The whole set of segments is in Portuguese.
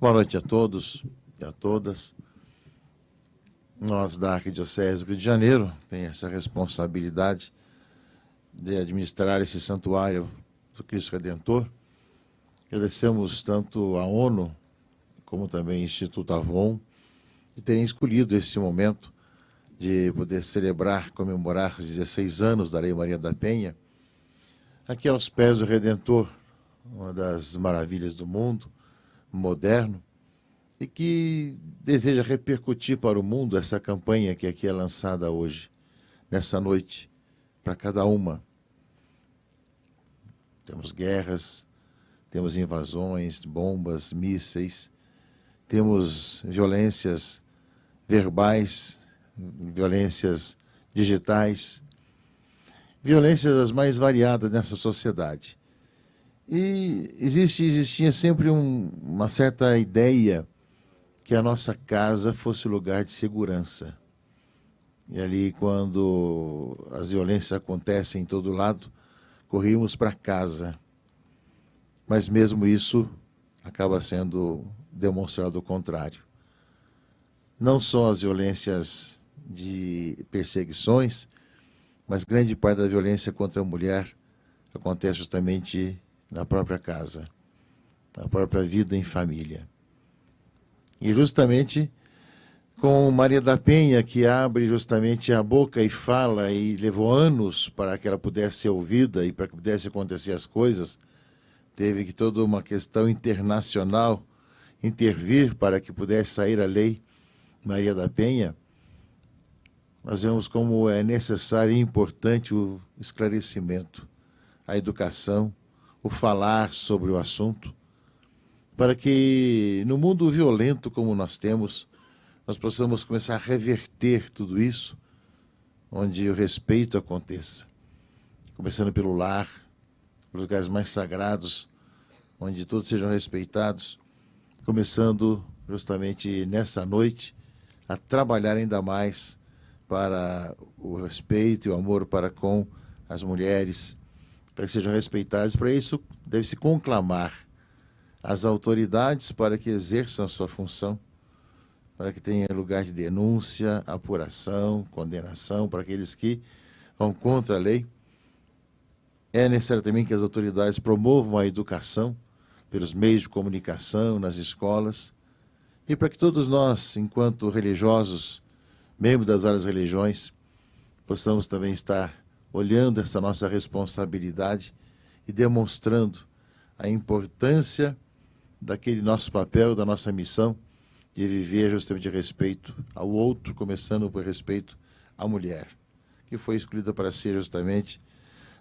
Boa noite a todos e a todas. Nós da Arquidiocese do Rio de Janeiro tem essa responsabilidade de administrar esse santuário do Cristo Redentor. Agradecemos tanto a ONU como também o Instituto Avon e terem escolhido esse momento de poder celebrar, comemorar os 16 anos da Lei Maria da Penha, aqui aos pés do Redentor, uma das maravilhas do mundo, moderno e que deseja repercutir para o mundo essa campanha que aqui é lançada hoje, nessa noite, para cada uma. Temos guerras, temos invasões, bombas, mísseis, temos violências verbais, violências digitais, violências as mais variadas nessa sociedade. E existe, existia sempre um, uma certa ideia que a nossa casa fosse lugar de segurança. E ali, quando as violências acontecem em todo lado, corríamos para casa. Mas mesmo isso acaba sendo demonstrado o contrário. Não só as violências de perseguições, mas grande parte da violência contra a mulher acontece justamente na própria casa, na própria vida em família. E justamente com Maria da Penha, que abre justamente a boca e fala, e levou anos para que ela pudesse ser ouvida e para que pudesse acontecer as coisas, teve que toda uma questão internacional intervir para que pudesse sair a lei Maria da Penha, nós vemos como é necessário e importante o esclarecimento, a educação, o falar sobre o assunto, para que no mundo violento como nós temos, nós possamos começar a reverter tudo isso, onde o respeito aconteça. Começando pelo lar, os lugares mais sagrados, onde todos sejam respeitados, começando justamente nessa noite a trabalhar ainda mais para o respeito e o amor para com as mulheres, para que sejam respeitados. Para isso, deve-se conclamar as autoridades para que exerçam a sua função, para que tenha lugar de denúncia, apuração, condenação para aqueles que vão contra a lei. É necessário também que as autoridades promovam a educação pelos meios de comunicação, nas escolas, e para que todos nós, enquanto religiosos, membros das várias religiões, possamos também estar olhando essa nossa responsabilidade e demonstrando a importância daquele nosso papel, da nossa missão de viver justamente respeito ao outro, começando por respeito à mulher, que foi escolhida para ser justamente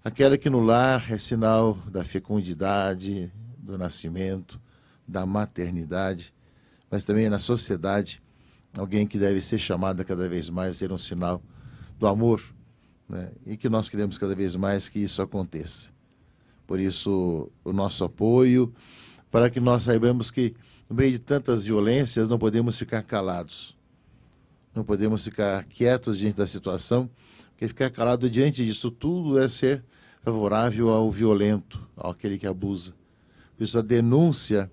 aquela que no lar é sinal da fecundidade, do nascimento, da maternidade, mas também na sociedade, alguém que deve ser chamada cada vez mais a ser um sinal do amor, né? e que nós queremos cada vez mais que isso aconteça. Por isso, o nosso apoio, para que nós saibamos que, no meio de tantas violências, não podemos ficar calados. Não podemos ficar quietos diante da situação, porque ficar calado diante disso tudo é ser favorável ao violento, àquele que abusa. Por isso, a denúncia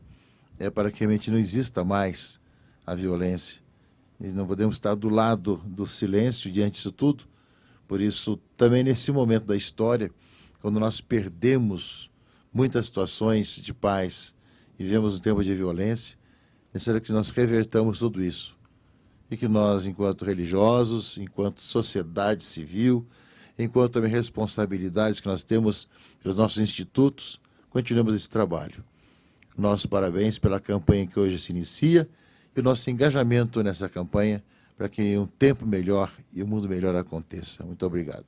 é para que realmente não exista mais a violência. E não podemos estar do lado do silêncio diante disso tudo, por isso, também nesse momento da história, quando nós perdemos muitas situações de paz e vivemos um tempo de violência, é necessário que nós revertamos tudo isso. E que nós, enquanto religiosos, enquanto sociedade civil, enquanto também responsabilidades que nós temos pelos nossos institutos, continuemos esse trabalho. Nossos parabéns pela campanha que hoje se inicia e o nosso engajamento nessa campanha para que um tempo melhor e um mundo melhor aconteça. Muito obrigado.